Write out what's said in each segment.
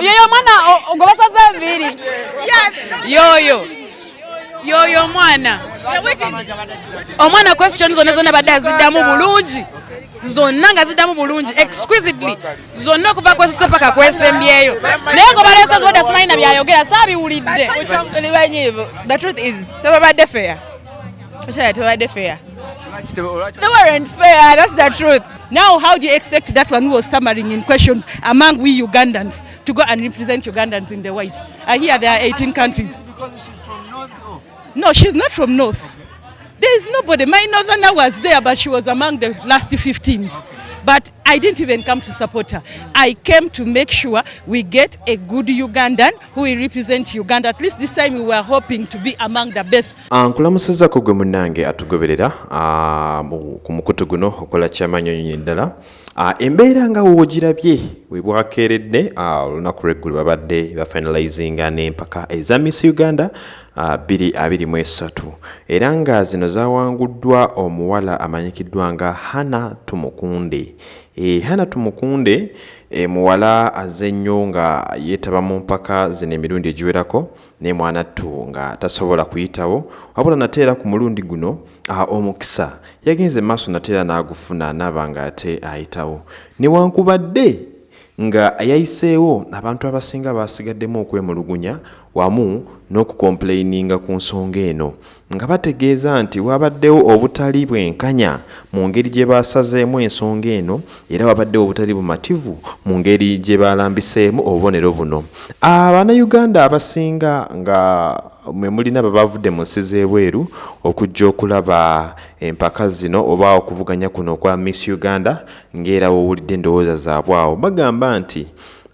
yoyo omwana gwe basaze enviiri yoyo yoyo omwana omwana question zonna zonna badde aziddamu bulungi. Zonna nga ziddamu bulungi exquisitely. Zonna okuva kwesose paka kwesembyeyo naye nga obaleesa zibadde simanyi na byayogera saabiwulidde. The truth is tebabadde fair. Tebabadde fair. They weren't fair that's the truth Now, how do you expect that one who was stammering in questions among we Ugandans to go and represent Ugandans in the white? I hear there are 18 countries. Because she's from North? No, she's not from North. There is nobody. My northerner was there, but she was among the last 15s. But I didn't even come to support her. I came to make sure we get a good Ugandan who will represent Uganda. At least this time we were hoping to be among the best. nkulamusizako gwe munnange atugoberera ah, ku mukutu guno okola ddala Ah, embeera nga woogirabye we bwakeeredde ah, olunaku lweggulu babadde bafinalizinga n'empaka eza miss uganda ah, 223 era nga zino zawanguddwa omuwala amanyikiddwa nga hana tumukunde hana tumukunde e, muwala aze nnyo nga yeetaba mu mpaka zino emirundi egiwerako ne mwanattu nga tasobola kuyitawo. Wabula nateera ku mulundi guno ah, omukisa. Yagenze maaso nateera n'agufuna naaba nga ate ayitawo. Newankubadde nga yayiseewo abantu abasinga basigaddemu okwemulugunya wamu n'okukomplaininga ku nsonga eno. Nga bategeeza nti wabaddewo obutali bwenkanya mu ngeri gye basazeemu ensonga eno era wabaddewo obutali bumativu mu ngeri gye balambiseemu obubonero buno. Abannayuganda abasinga nga mulina babavudde mu nsi z'ebweru okujja okulaba empaka zino oba okuvuganya kuno okwa miss uganda ng'era wowulidde endowooza zaabwe awo. Bagamba nti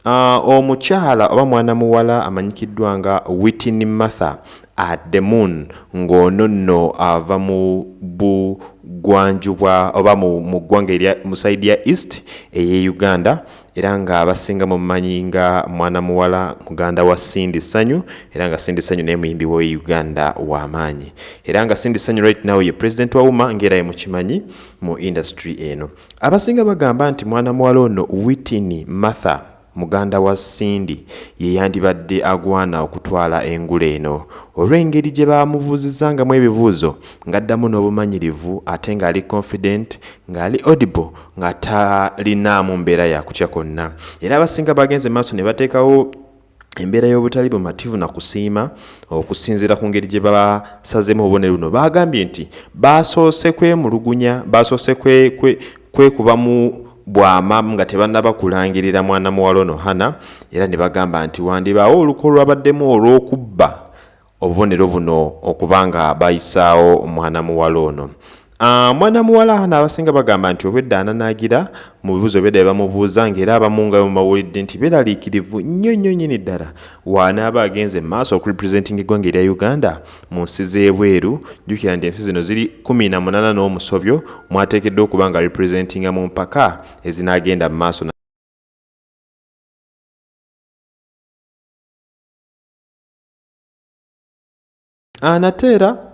Uh, omukyala oba mwana muwala amanyikiddwa nga witin martha ademun ng'ono nno ava mu bugwanjubwa oba mu ggwanga erya mu saidi ya east ey'e uganda era nga abasinga mumanyi nga mwana muwala muganda wa sindi sanyu era nga sindi sanyu naye muyimbi wa uganda w'amaanyi era nga sindi sanyu right now ye president wa uma ng'era ye mukimanyi mu industry eno. Abasinga bagamba nti mwana muwala ono witini martha muganda wa sindi ye yandibadde agwana okutwala engula eno. Olw'engeri gye bamubuuzizangamu ebibuuzo ng'addamu n'obumanyirivu ate ng'ali confident ng'ali audible nga talinaamu mbeera yakutya konna era abasinga bagenze maaso ne bateekawo embeera y'obutali bumativu na kusiima okusinziira ku ngeri gye basazeemu obubonero buno. Bagambye nti basoose kwemulugunya basoose kwe- kwe- kwekubamu bwama nga tebannaba kulangirira mwana muwala ono hana era ne bagamba nti wandibaawo oluko lwabaddemu olw'okubba obubonero buno okuba nga bayisaawo omwana muwala ono mwana muwala hana abasinga bagamba nti obwedda ananaagira mu bibuuzo byedda bye bamubuuza ng'era abamu nga bemubawulidde nti beeraliikirivu nnyo nnyo nnyini ddala. Waanaaba agenze mu maaso okurepresenting eggwanga erya uganda mu nsi z'ebweru jjukira nti ensi zino ziri 18 n'omusobyo mwateekeddwa okuba nga representinga mu mpaka ezinaagenda mu maaso anateera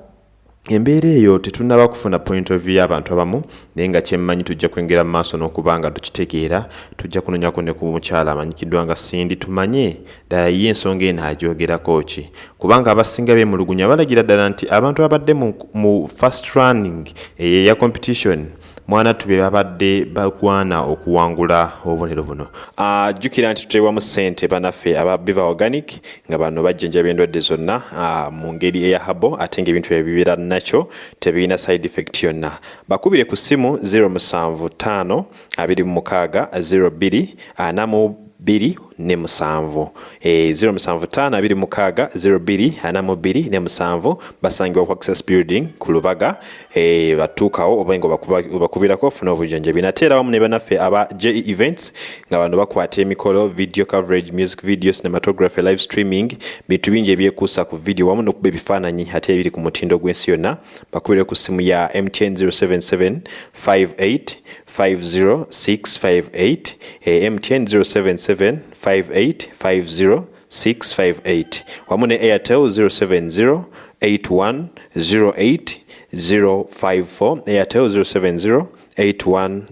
embeera eyo tetunnaba kufuna point of view y'abantu abamu naye nga kyemmanyi tujja kwengera mu maaso n'okuba nga tukitegeera tujja kunonyako ne ku mukyala amanyikiddwa nga sindi tumanye ddala ye ensonga eno agyogerako ki? Kubanga abasinga beemulugunya balagira ddala nti abantu abadde mu, mu first running eyo eya competition mwana tube babadde bagwana okuwangula obubonero buno. Ah, jjukira nti tuteebwamu ssente banaffe aba biva organic nga bano bajjanjaba endwadde zonna ah, mu ngeri eya habo ate ng'ebintu ebyo bibeera nakyo tebirina side effect yonna. Bakubire ku ssimu 075 26 02 anamu bbiri ne musanvu e, 075 abiri mukaaga 02 anamu bbiri ne musanvu basangibwa ku access building ku lubaga e, batuukawo oba nga obakubirako ofuna obujjanjabi nate era wamu ne banaffe aba je events nga bano bakwata emikolo video coverage music video cinematography live streaming bintu bingi ebyekuusa ku video wamu n'okuba ebifaananyi ate ebiri ku mutindo gw'ensi yonna bakubire ku simu ya mtn 077 58 50658 eh, mtn 077 58 50658 wamu ne airtel 070 81 08 054 airtel 070 81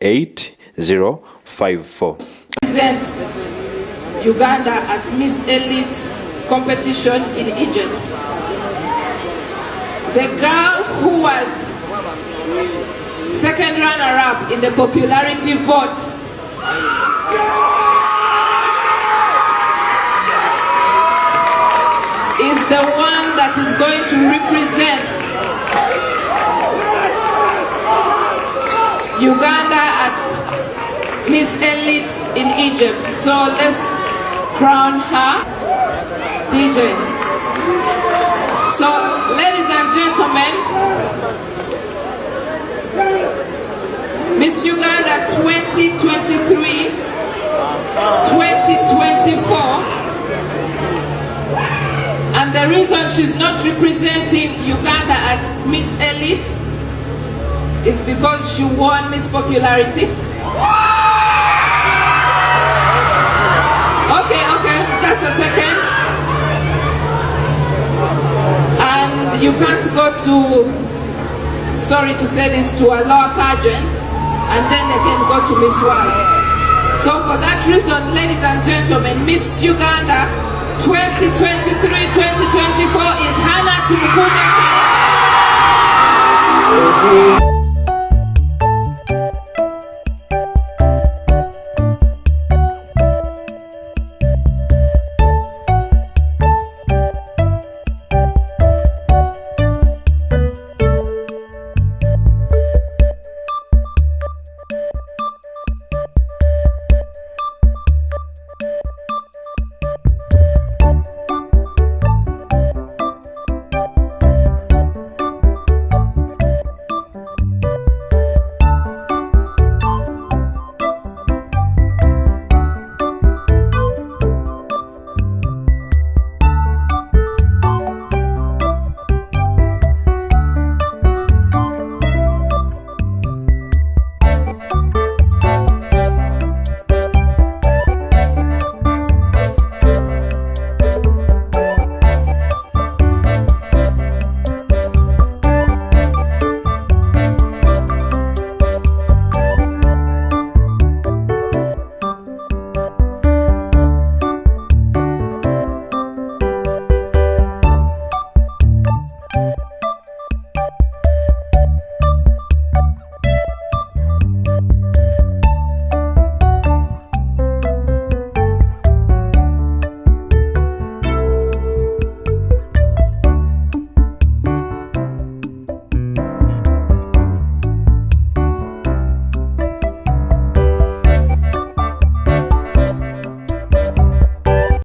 08 054 Uganda at Miss Elite competition in Egypt. The girl who was second runner-up in the popularity vote is the one that is going to represent Uganda at Miss Elite in Egypt. So let's crown her DJ. So, ladies and gentlemen, Miss Uganda 2023 2024 and the reason she's not representing Uganda at Miss Elite is because she won Miss Popularity. Okay, okay, just a second. And you can't go to, sorry to say this, to a lower pageant and then again go to Miss World. So for that reason, ladies and gentlemen, Miss Uganda 2023-2024 is Hannah Tumukunde.